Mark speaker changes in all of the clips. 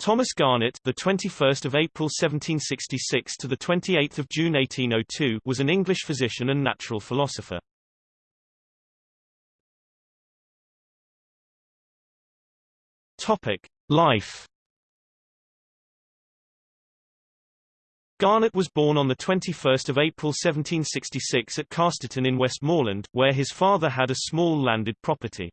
Speaker 1: Thomas Garnett, the 21st of April 1766 to the 28th of June 1802, was an English physician and natural philosopher. Topic: Life. Garnett was born on 21 April 1766 at Casterton in Westmorland, where his father had a small landed property.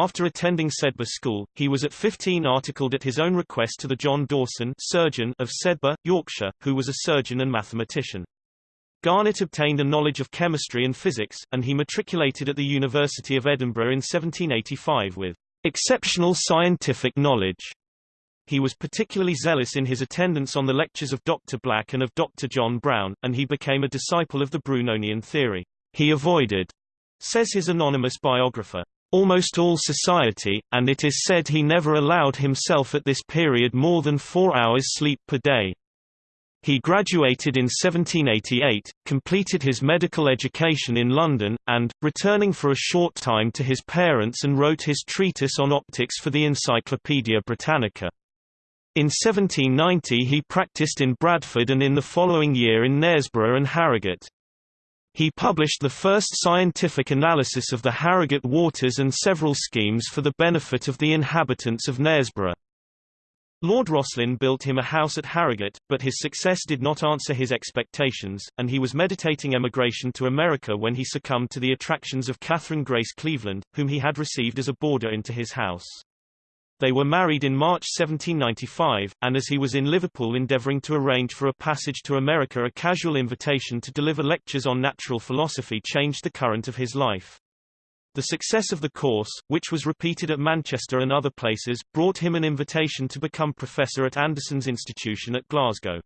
Speaker 1: After attending Sedbergh School, he was at 15 articled at his own request to the John Dawson surgeon of Sedbergh, Yorkshire, who was a surgeon and mathematician. Garnett obtained a knowledge of chemistry and physics, and he matriculated at the University of Edinburgh in 1785 with exceptional scientific knowledge. He was particularly zealous in his attendance on the lectures of Dr. Black and of Dr. John Brown, and he became a disciple of the Brunonian theory. He avoided, says his anonymous biographer, almost all society, and it is said he never allowed himself at this period more than four hours sleep per day. He graduated in 1788, completed his medical education in London, and, returning for a short time to his parents and wrote his treatise on optics for the Encyclopaedia Britannica. In 1790 he practiced in Bradford and in the following year in Knaresborough and Harrogate. He published the first scientific analysis of the Harrogate waters and several schemes for the benefit of the inhabitants of Knaresborough. Lord Rosslyn built him a house at Harrogate, but his success did not answer his expectations, and he was meditating emigration to America when he succumbed to the attractions of Catherine Grace Cleveland, whom he had received as a boarder into his house. They were married in March 1795, and as he was in Liverpool endeavouring to arrange for a passage to America a casual invitation to deliver lectures on natural philosophy changed the current of his life. The success of the course, which was repeated at Manchester and other places, brought him an invitation to become professor at Anderson's Institution at Glasgow.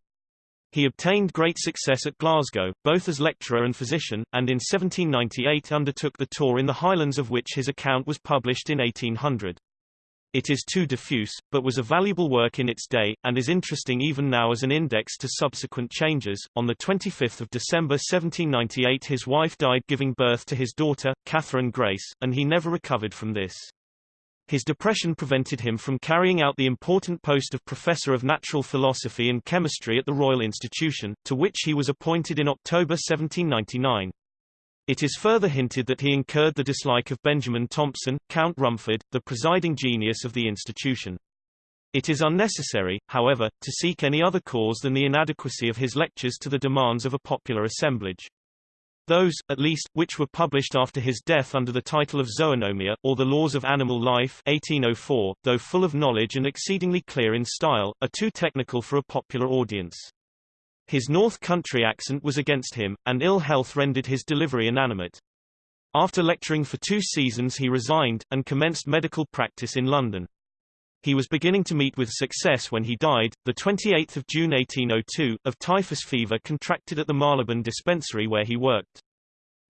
Speaker 1: He obtained great success at Glasgow, both as lecturer and physician, and in 1798 undertook the tour in the Highlands of which his account was published in 1800. It is too diffuse, but was a valuable work in its day, and is interesting even now as an index to subsequent changes. On 25 December 1798 his wife died giving birth to his daughter, Catherine Grace, and he never recovered from this. His depression prevented him from carrying out the important post of Professor of Natural Philosophy and Chemistry at the Royal Institution, to which he was appointed in October 1799. It is further hinted that he incurred the dislike of Benjamin Thompson, Count Rumford, the presiding genius of the institution. It is unnecessary, however, to seek any other cause than the inadequacy of his lectures to the demands of a popular assemblage. Those, at least, which were published after his death under the title of Zoonomia, or The Laws of Animal Life 1804, though full of knowledge and exceedingly clear in style, are too technical for a popular audience. His North Country accent was against him, and ill health rendered his delivery inanimate. After lecturing for two seasons he resigned, and commenced medical practice in London. He was beginning to meet with success when he died, 28 June 1802, of typhus fever contracted at the Marylebone dispensary where he worked.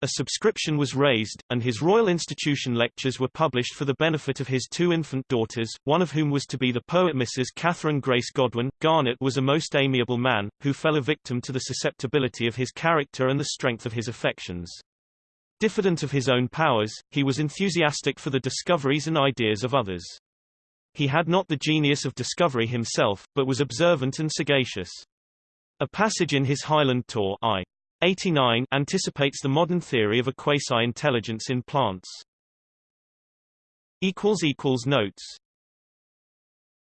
Speaker 1: A subscription was raised, and his Royal Institution lectures were published for the benefit of his two infant daughters, one of whom was to be the poet Mrs. Catherine Grace Godwin. Garnett was a most amiable man, who fell a victim to the susceptibility of his character and the strength of his affections. Diffident of his own powers, he was enthusiastic for the discoveries and ideas of others. He had not the genius of discovery himself, but was observant and sagacious. A passage in his Highland tour I. 89 anticipates the modern theory of a quasi-intelligence in plants. Notes